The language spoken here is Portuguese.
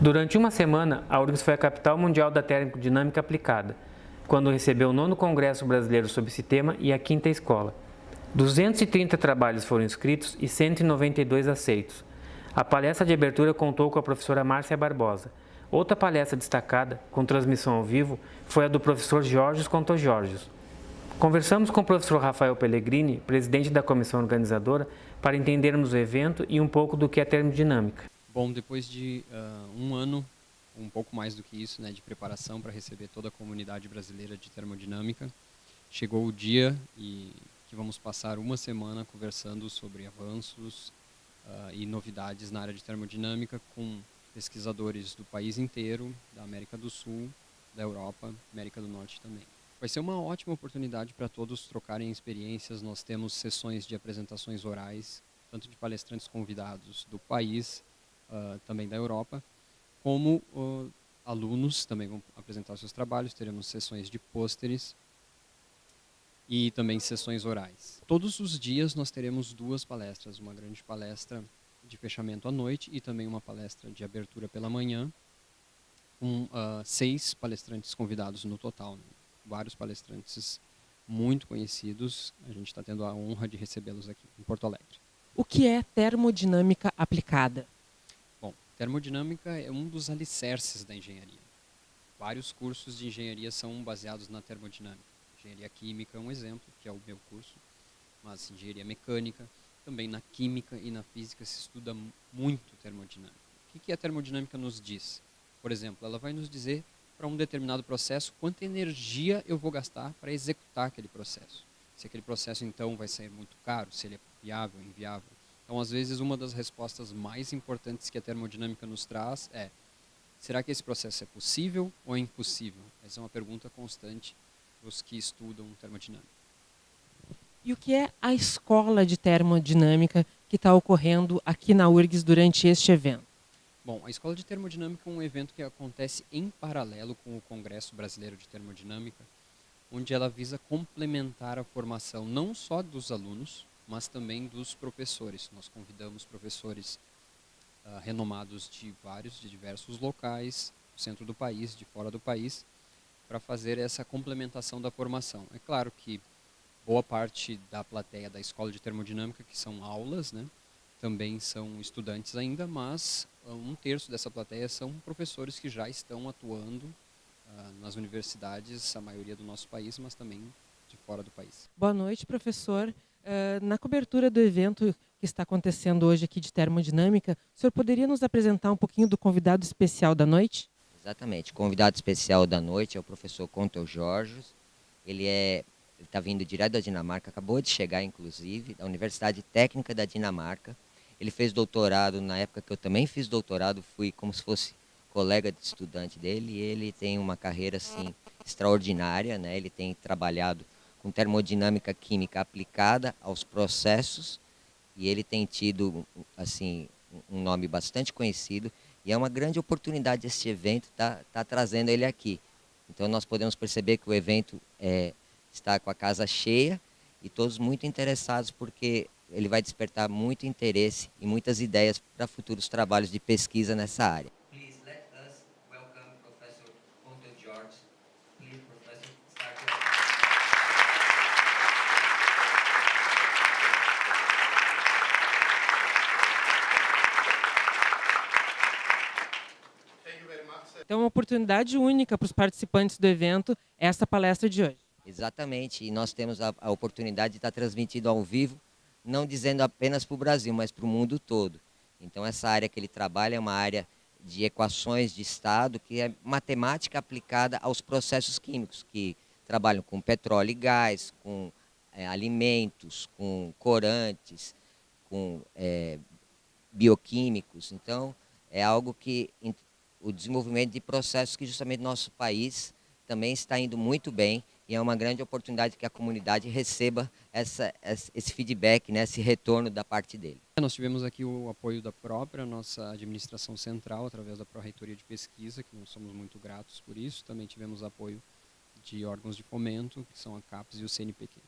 Durante uma semana, a URGS foi a capital mundial da termodinâmica aplicada, quando recebeu o nono Congresso Brasileiro sobre esse tema e a quinta escola. 230 trabalhos foram inscritos e 192 aceitos. A palestra de abertura contou com a professora Márcia Barbosa. Outra palestra destacada, com transmissão ao vivo, foi a do professor Jorge Contojorgios. Conversamos com o professor Rafael Pellegrini, presidente da comissão organizadora, para entendermos o evento e um pouco do que é termodinâmica. Bom, depois de uh, um ano, um pouco mais do que isso, né, de preparação para receber toda a comunidade brasileira de termodinâmica, chegou o dia e que vamos passar uma semana conversando sobre avanços uh, e novidades na área de termodinâmica com pesquisadores do país inteiro, da América do Sul, da Europa, América do Norte também. Vai ser uma ótima oportunidade para todos trocarem experiências. Nós temos sessões de apresentações orais, tanto de palestrantes convidados do país, uh, também da Europa, como uh, alunos também vão apresentar seus trabalhos. Teremos sessões de pôsteres e também sessões orais. Todos os dias nós teremos duas palestras, uma grande palestra de fechamento à noite e também uma palestra de abertura pela manhã, com uh, seis palestrantes convidados no total. Né? vários palestrantes muito conhecidos. A gente está tendo a honra de recebê-los aqui em Porto Alegre. O que é termodinâmica aplicada? Termodinâmica é um dos alicerces da engenharia. Vários cursos de engenharia são baseados na termodinâmica. Engenharia química é um exemplo, que é o meu curso, mas engenharia mecânica, também na química e na física se estuda muito termodinâmica. O que a termodinâmica nos diz? Por exemplo, ela vai nos dizer para um determinado processo, quanta energia eu vou gastar para executar aquele processo. Se aquele processo então vai ser muito caro, se ele é viável, inviável. Então, às vezes, uma das respostas mais importantes que a termodinâmica nos traz é: será que esse processo é possível ou é impossível? Essa é uma pergunta constante para os que estudam termodinâmica. E o que é a escola de termodinâmica que está ocorrendo aqui na URGS durante este evento? Bom, a Escola de Termodinâmica é um evento que acontece em paralelo com o Congresso Brasileiro de Termodinâmica, onde ela visa complementar a formação não só dos alunos, mas também dos professores. Nós convidamos professores uh, renomados de vários, de diversos locais, do centro do país, de fora do país, para fazer essa complementação da formação. É claro que boa parte da plateia da Escola de Termodinâmica, que são aulas, né, também são estudantes ainda, mas ah, um terço dessa plateia são professores que já estão atuando uh, nas universidades, a maioria do nosso país, mas também de fora do país. Boa noite, professor. Uh, na cobertura do evento que está acontecendo hoje aqui de termodinâmica, o senhor poderia nos apresentar um pouquinho do convidado especial da noite? Exatamente. O convidado especial da noite é o professor Contel Jorge. Ele é está vindo direto da Dinamarca, acabou de chegar, inclusive, da Universidade Técnica da Dinamarca. Ele fez doutorado na época que eu também fiz doutorado, fui como se fosse colega de estudante dele e ele tem uma carreira assim extraordinária, né? Ele tem trabalhado com termodinâmica química aplicada aos processos e ele tem tido assim um nome bastante conhecido e é uma grande oportunidade esse evento tá, tá trazendo ele aqui. Então nós podemos perceber que o evento é, está com a casa cheia e todos muito interessados porque ele vai despertar muito interesse e muitas ideias para futuros trabalhos de pesquisa nessa área. Oportunidade única para os participantes do evento essa palestra de hoje. Exatamente, e nós temos a, a oportunidade de estar transmitindo ao vivo não dizendo apenas para o Brasil, mas para o mundo todo. Então, essa área que ele trabalha é uma área de equações de estado, que é matemática aplicada aos processos químicos, que trabalham com petróleo e gás, com é, alimentos, com corantes, com é, bioquímicos. Então, é algo que o desenvolvimento de processos que justamente nosso país também está indo muito bem e é uma grande oportunidade que a comunidade receba essa, esse feedback, né, esse retorno da parte dele. Nós tivemos aqui o apoio da própria nossa administração central, através da Pró-Reitoria de Pesquisa, que nós somos muito gratos por isso. Também tivemos apoio de órgãos de fomento, que são a CAPES e o CNPq.